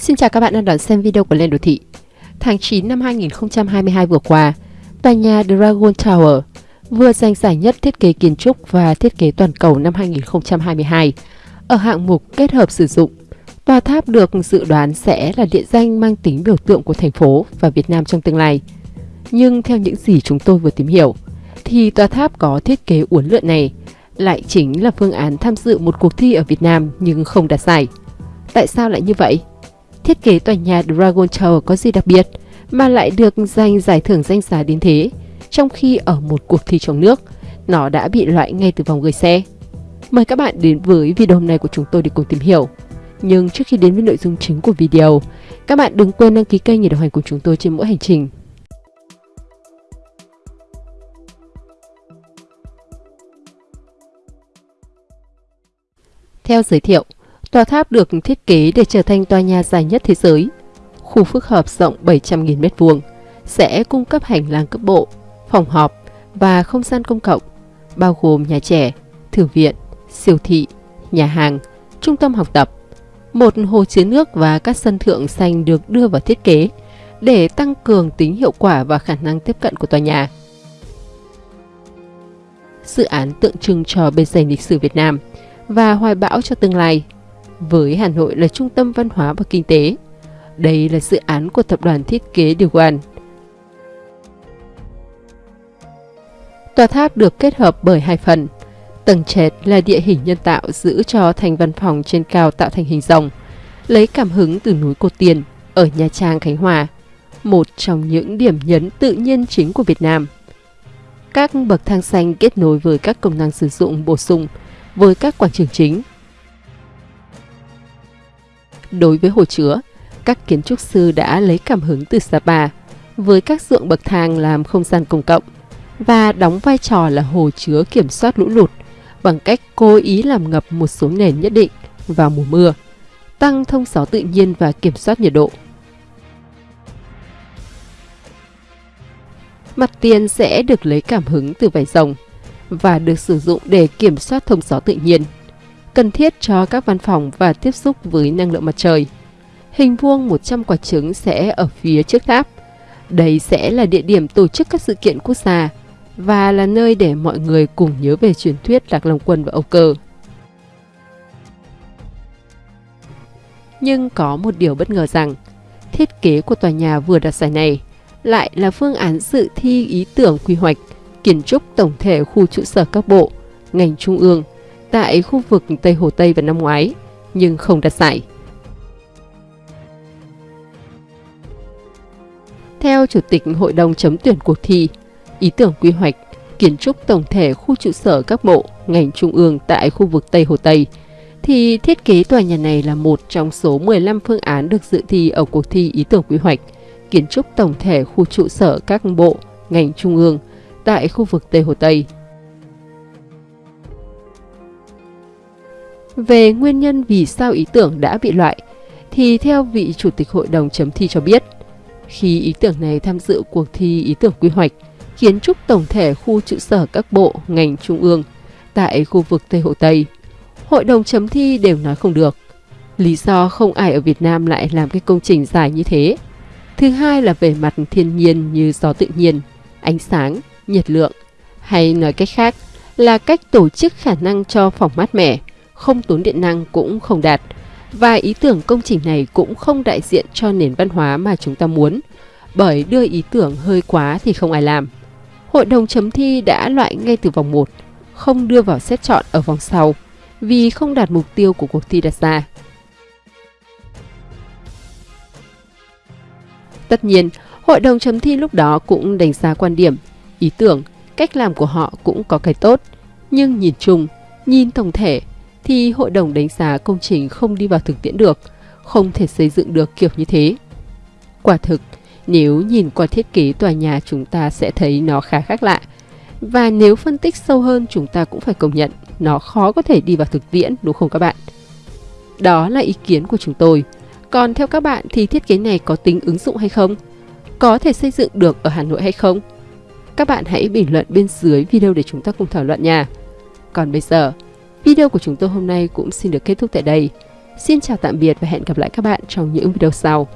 Xin chào các bạn đang đón xem video của Lên Đô Thị. Tháng 9 năm 2022 vừa qua, tòa nhà Dragon Tower vừa giành giải nhất thiết kế kiến trúc và thiết kế toàn cầu năm 2022 ở hạng mục kết hợp sử dụng. Tòa tháp được dự đoán sẽ là địa danh mang tính biểu tượng của thành phố và Việt Nam trong tương lai. Nhưng theo những gì chúng tôi vừa tìm hiểu, thì tòa tháp có thiết kế uốn lượn này lại chính là phương án tham dự một cuộc thi ở Việt Nam nhưng không đạt giải. Tại sao lại như vậy? Thiết kế tòa nhà Dragon Tower có gì đặc biệt mà lại được giành giải thưởng danh giá đến thế, trong khi ở một cuộc thi trong nước, nó đã bị loại ngay từ vòng gửi xe. Mời các bạn đến với video hôm nay của chúng tôi để cùng tìm hiểu. Nhưng trước khi đến với nội dung chính của video, các bạn đừng quên đăng ký kênh để đồng hành cùng chúng tôi trên mỗi hành trình. Theo giới thiệu, tòa tháp được thiết kế để trở thành tòa nhà dài nhất thế giới. Khu phức hợp rộng 700.000 m2 sẽ cung cấp hành lang cấp bộ, phòng họp và không gian công cộng, bao gồm nhà trẻ, thư viện, siêu thị, nhà hàng, trung tâm học tập. Một hồ chứa nước và các sân thượng xanh được đưa vào thiết kế để tăng cường tính hiệu quả và khả năng tiếp cận của tòa nhà. Dự án tượng trưng cho bề dày lịch sử Việt Nam và hoài bão cho tương lai. Với Hà Nội là trung tâm văn hóa và kinh tế, đây là dự án của tập đoàn thiết kế Điều Quan. Tòa tháp được kết hợp bởi hai phần. Tầng trệt là địa hình nhân tạo giữ cho thành văn phòng trên cao tạo thành hình rồng, lấy cảm hứng từ núi Cô Tiền ở Nha Trang, Khánh Hòa, một trong những điểm nhấn tự nhiên chính của Việt Nam. Các bậc thang xanh kết nối với các công năng sử dụng bổ sung với các quảng trường chính. Đối với hồ chứa, các kiến trúc sư đã lấy cảm hứng từ Sapa với các ruộng bậc thang làm không gian công cộng và đóng vai trò là hồ chứa kiểm soát lũ lụt bằng cách cố ý làm ngập một số nền nhất định vào mùa mưa, tăng thông gió tự nhiên và kiểm soát nhiệt độ. Mặt tiền sẽ được lấy cảm hứng từ vải rồng và được sử dụng để kiểm soát thông gió tự nhiên, cần thiết cho các văn phòng và tiếp xúc với năng lượng mặt trời. Hình vuông 100 quả trứng sẽ ở phía trước tháp. Đây sẽ là địa điểm tổ chức các sự kiện quốc gia và là nơi để mọi người cùng nhớ về truyền thuyết Lạc Long Quân và Âu Cơ. Nhưng có một điều bất ngờ rằng, thiết kế của tòa nhà vừa đặt giải này lại là phương án dự thi ý tưởng quy hoạch kiến trúc tổng thể khu trụ sở các bộ, ngành trung ương tại khu vực Tây Hồ Tây vào năm ngoái, nhưng không đạt giải. Theo Chủ tịch Hội đồng chấm tuyển cuộc thi, ý tưởng quy hoạch kiến trúc tổng thể khu trụ sở các bộ, ngành trung ương tại khu vực Tây Hồ Tây, thì thiết kế tòa nhà này là một trong số 15 phương án được dự thi ở cuộc thi ý tưởng quy hoạch kiến trúc tổng thể khu trụ sở các bộ, ngành trung ương tại khu vực Tây Hồ Tây. Về nguyên nhân vì sao ý tưởng đã bị loại, thì theo vị Chủ tịch Hội đồng chấm thi cho biết, khi ý tưởng này tham dự cuộc thi ý tưởng quy hoạch, kiến trúc tổng thể khu trụ sở các bộ, ngành trung ương tại khu vực Tây Hồ Tây, Hội đồng chấm thi đều nói không được. Lý do không ai ở Việt Nam lại làm cái công trình dài như thế. Thứ hai là về mặt thiên nhiên như gió tự nhiên, ánh sáng, nhiệt lượng, hay nói cách khác là cách tổ chức khả năng cho phòng mát mẻ, không tốn điện năng cũng không đạt. Và ý tưởng công trình này cũng không đại diện cho nền văn hóa mà chúng ta muốn, bởi đưa ý tưởng hơi quá thì không ai làm. Hội đồng chấm thi đã loại ngay từ vòng 1, không đưa vào xét chọn ở vòng sau, vì không đạt mục tiêu của cuộc thi đặt ra. Tất nhiên, hội đồng chấm thi lúc đó cũng đánh giá quan điểm ý tưởng, cách làm của họ cũng có cái tốt. Nhưng nhìn chung, nhìn tổng thể, thì hội đồng đánh giá công trình không đi vào thực tiễn được, không thể xây dựng được kiểu như thế. Quả thực, nếu nhìn qua thiết kế tòa nhà chúng ta sẽ thấy nó khá khác lạ. Và nếu phân tích sâu hơn chúng ta cũng phải công nhận nó khó có thể đi vào thực tiễn đúng không các bạn? Đó là ý kiến của chúng tôi. Còn theo các bạn thì thiết kế này có tính ứng dụng hay không? Có thể xây dựng được ở Hà Nội hay không? Các bạn hãy bình luận bên dưới video để chúng ta cùng thảo luận nha. Còn bây giờ, video của chúng tôi hôm nay cũng xin được kết thúc tại đây. Xin chào tạm biệt và hẹn gặp lại các bạn trong những video sau.